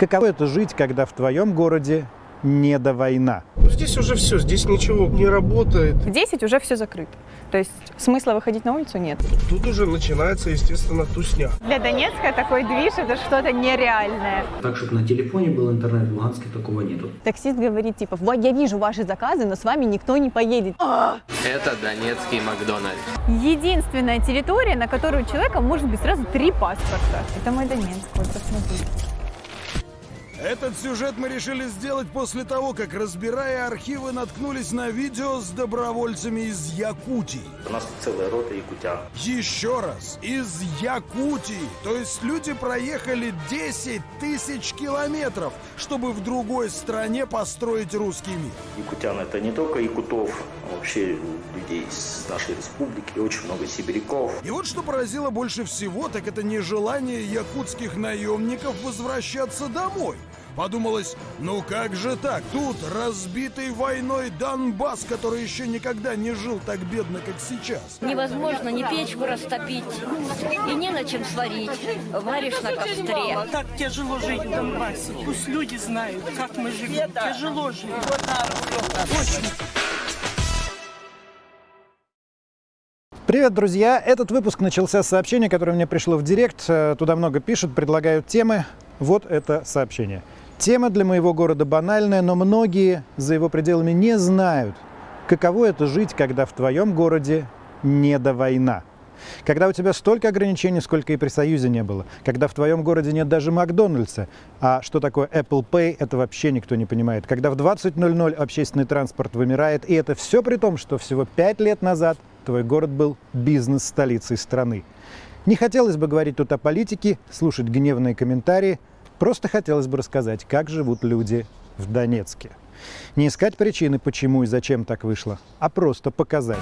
Каково это жить, когда в твоем городе не до война? Здесь уже все, здесь ничего не работает. В 10 уже все закрыто. То есть смысла выходить на улицу нет. Тут уже начинается, естественно, тусня. Для Донецка такой движ это что-то нереальное. Так, чтобы на телефоне был интернет, в Луганске такого нету. Таксист говорит типа, вот я вижу ваши заказы, но с вами никто не поедет. Это донецкий Макдональдс. Единственная территория, на которую у человека может быть сразу три паспорта. Это мой Донецк, вот посмотрите. Этот сюжет мы решили сделать после того, как, разбирая архивы, наткнулись на видео с добровольцами из Якутии. У нас целая рота якутян. Еще раз, из Якутии. То есть люди проехали 10 тысяч километров, чтобы в другой стране построить русский мир. Якутян это не только якутов, а вообще людей из нашей республики, очень много сибиряков. И вот что поразило больше всего, так это нежелание якутских наемников возвращаться домой. Подумалось, ну как же так? Тут разбитый войной Донбасс, который еще никогда не жил так бедно, как сейчас. Невозможно ни печку растопить, и не на чем сварить. Варишь на костре. Так тяжело жить в Донбассе. Пусть люди знают, как мы живем. Тяжело жить. Очень. Привет, друзья! Этот выпуск начался с сообщения, которое мне пришло в директ. Э, Туда много пишут, предлагают темы. Вот это сообщение. Тема для моего города банальная, но многие за его пределами не знают, каково это жить, когда в твоем городе не до война. Когда у тебя столько ограничений, сколько и при Союзе не было. Когда в твоем городе нет даже Макдональдса. А что такое Apple Pay, это вообще никто не понимает. Когда в 20.00 общественный транспорт вымирает. И это все при том, что всего пять лет назад твой город был бизнес-столицей страны. Не хотелось бы говорить тут о политике, слушать гневные комментарии. Просто хотелось бы рассказать, как живут люди в Донецке. Не искать причины, почему и зачем так вышло, а просто показать,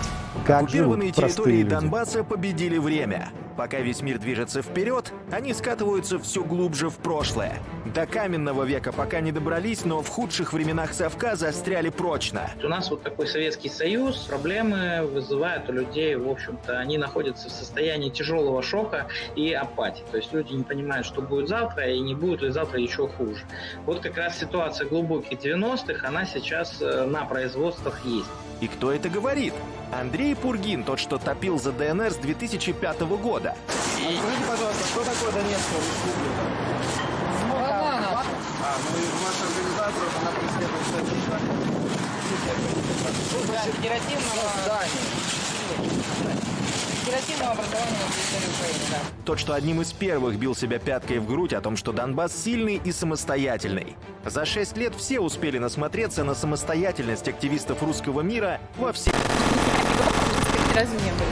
как живут Оккупированные простые территории люди. Донбасса победили время. Пока весь мир движется вперед, они скатываются все глубже в прошлое. До каменного века пока не добрались, но в худших временах совка застряли прочно. У нас вот такой Советский Союз, проблемы вызывают у людей, в общем-то, они находятся в состоянии тяжелого шока и апатии. То есть люди не понимают, что будет завтра, и не будет ли завтра еще хуже. Вот как раз ситуация глубоких 90-х, она сейчас э, на производствах есть. И кто это говорит? Андрей Пургин, тот, что топил за ДНР с 2005 года. Скажите, пожалуйста, что такое Донецкая республика? А, ну и ваша организация, она преследует Оперативного образования на территории Украины, да. Тот, что одним из первых бил себя пяткой в грудь о том, что Донбасс сильный и самостоятельный. За шесть лет все успели насмотреться на самостоятельность активистов русского мира во всех... Ни разу не были.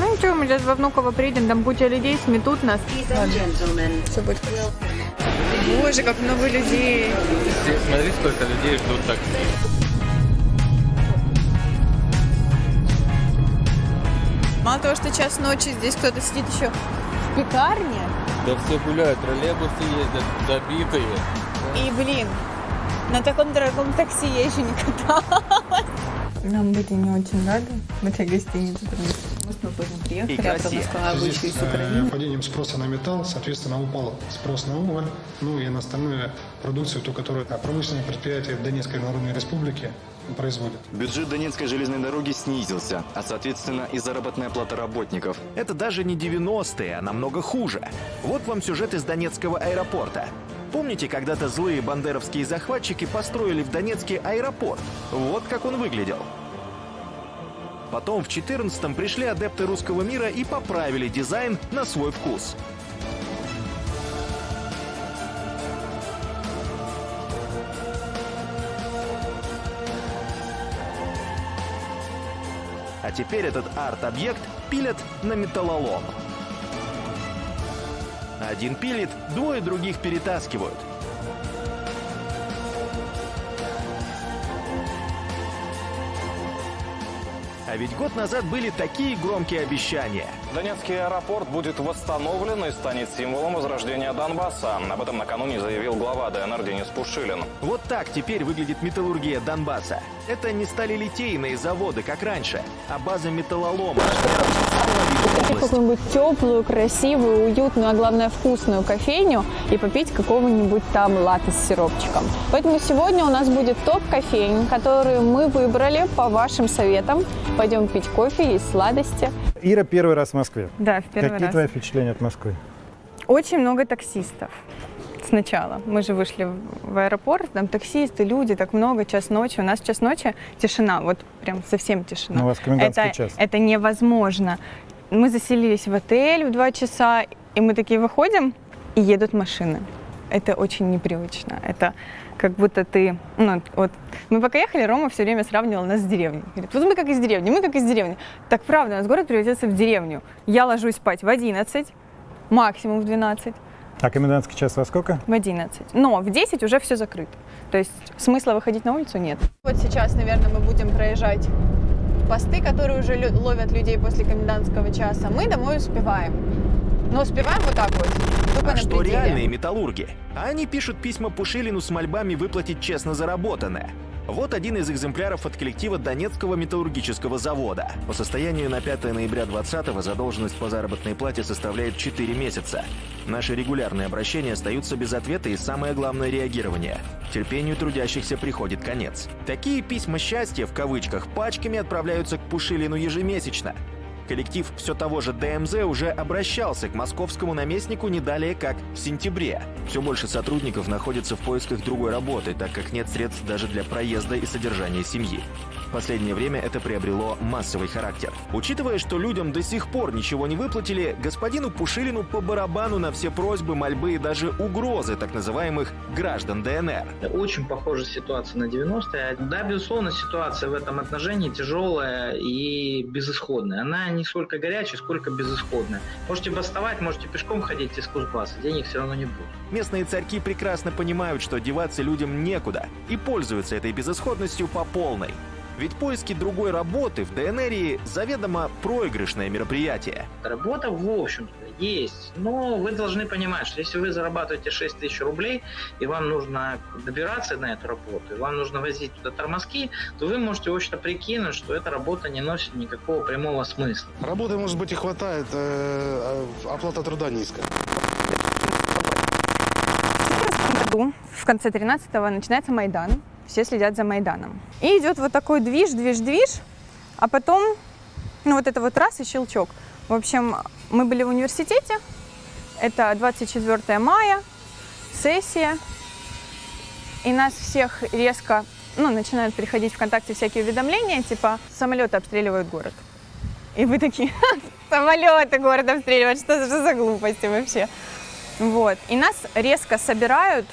Ну ничего, мы сейчас во Внуково приедем, там куча людей сметут нас. Все будет. Боже, как много людей. Смотри, сколько людей ждут так. Мало того, что час ночи здесь кто-то сидит еще в пекарне. Да все гуляют, троллейбусы ездят, забитые. И, блин, на таком дорогом такси я еще не каталась. Нам были не очень рады в этой гостинице, что мы спокойно приехали, И а потом сказала, из Украины. падением спроса на металл, соответственно, упал спрос на уголь, ну и на остальную продукцию, ту, которую а, промышленные предприятия Донецкой Народной Республики производят. Бюджет Донецкой железной дороги снизился, а соответственно и заработная плата работников. Это даже не 90-е, а намного хуже. Вот вам сюжет из Донецкого аэропорта. Помните, когда-то злые бандеровские захватчики построили в Донецке аэропорт? Вот как он выглядел. Потом в 14-м пришли адепты русского мира и поправили дизайн на свой вкус. А теперь этот арт-объект пилят на металлолом. Один пилит, двое других перетаскивают. А ведь год назад были такие громкие обещания. Донецкий аэропорт будет восстановлен и станет символом возрождения Донбасса. Об этом накануне заявил глава ДНР Денис Пушилин. Вот так теперь выглядит металлургия Донбасса. Это не стали литейные заводы, как раньше, а база металлолома область. какую-нибудь теплую, красивую, уютную, а главное вкусную кофейню и попить какого-нибудь там латте с сиропчиком. Поэтому сегодня у нас будет топ кофейн, которые мы выбрали по вашим советам. Пойдем пить кофе, есть сладости. Ира первый раз в Москве. Да, в первый Какие раз. твои впечатления от Москвы? Очень много таксистов. Сначала. Мы же вышли в- в аэропорт, там таксисты, люди, так много, час ночи. У нас час ночи тишина, вот прям совсем тишина. Ну, у вас комендантский это, час. это невозможно. Мы заселились в отель в два часа, и мы такие выходим, и едут машины. Это очень непривычно. Это как будто ты, ну, вот, мы пока ехали, Рома все время сравнивал нас с деревней. Говорит, вот мы как из деревни, мы как из деревни. Так правда, у нас город превратился в деревню. Я ложусь спать в 11, максимум в 12, А комендантский час во сколько? в 11. Но в 10 уже все закрыто. То есть смысла выходить на улицу нет. Вот сейчас, наверное, мы будем проезжать посты, которые уже ловят людей после комендантского часа. Мы домой успеваем. Но успеваем вот так вот. Только А на что пределе. реальные металлурги? Они пишут письма Пушилину с мольбами выплатить честно заработанное. Вот один из экземпляров от коллектива Донецкого металлургического завода. По состоянию на 5 ноября 2020 задолженность по заработной плате составляет 4 месяца. Наши регулярные обращения остаются без ответа и самое главное реагирование. Терпению трудящихся приходит конец. Такие письма счастья в кавычках пачками отправляются к Пушилину ежемесячно. Коллектив все того же ДМЗ уже обращался к московскому наместнику не далее, как в сентябре. Все больше сотрудников находятся в поисках другой работы, так как нет средств даже для проезда и содержания семьи. Последнее время это приобрело массовый характер. Учитывая, что людям до сих пор ничего не выплатили, господину Пушилину по барабану на все просьбы, мольбы и даже угрозы так называемых граждан ДНР. Очень похожая ситуация на 90-е. Да, безусловно, ситуация в этом отношении тяжелая и безысходная. Она не сколько горячая, сколько безысходная. Можете бастовать, можете пешком ходить из Кузбасса, денег все равно не будет. Местные царьки прекрасно понимают, что деваться людям некуда, и пользуются этой безысходностью по полной. Ведь поиски другой работы в ДНР заведомо проигрышное мероприятие. Работа, в общем-то, есть. Но вы должны понимать, что если вы зарабатываете 6 тысяч рублей, и вам нужно добираться на эту работу, и вам нужно возить туда тормозки, то вы можете, в общем-то, прикинуть, что эта работа не носит никакого прямого смысла. Работы, может быть, и хватает, э, а оплата труда низкая. году, в конце 13-го, начинается Майдан. Все следят за Майданом. И идет вот такой движ, движ, движ. А потом, ну вот это вот раз и щелчок. В общем, мы были в университете. Это 24 мая, сессия. И нас всех резко, ну, начинают приходить ВКонтакте всякие уведомления, типа самолеты обстреливают город. И вы такие, «Ха, самолеты город обстреливают, что, что за глупости вообще? Вот. И нас резко собирают,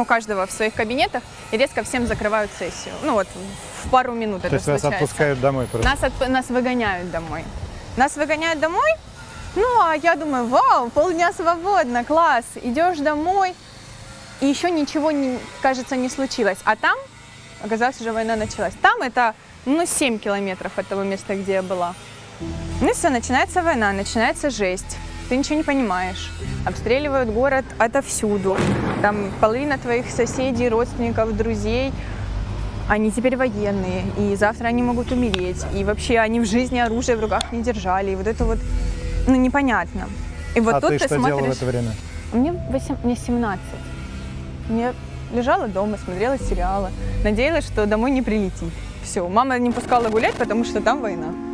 у каждого в своих кабинетах, и резко всем закрывают сессию. Ну вот, в пару минут То это есть случается. отпускают домой просто? Нас, отп- нас выгоняют домой. Нас выгоняют домой, ну а я думаю, вау, полдня свободно, класс. Идешь домой, и еще ничего, не, кажется, не случилось. А там, оказалось, уже война началась. Там это, ну, 7 километров от того места, где я была. Ну и все, начинается война, начинается жесть. Ты ничего не понимаешь. Обстреливают город отовсюду. Там половина твоих соседей, родственников, друзей, они теперь военные, и завтра они могут умереть. И вообще они в жизни оружие в руках не держали. И вот это вот, ну, непонятно. И вот а тут ты ты что смотришь... делала в это время? Мне, 8, мне 17. Я лежала дома, смотрела сериалы. Надеялась, что домой не прилетит. Все, мама не пускала гулять, потому что там война.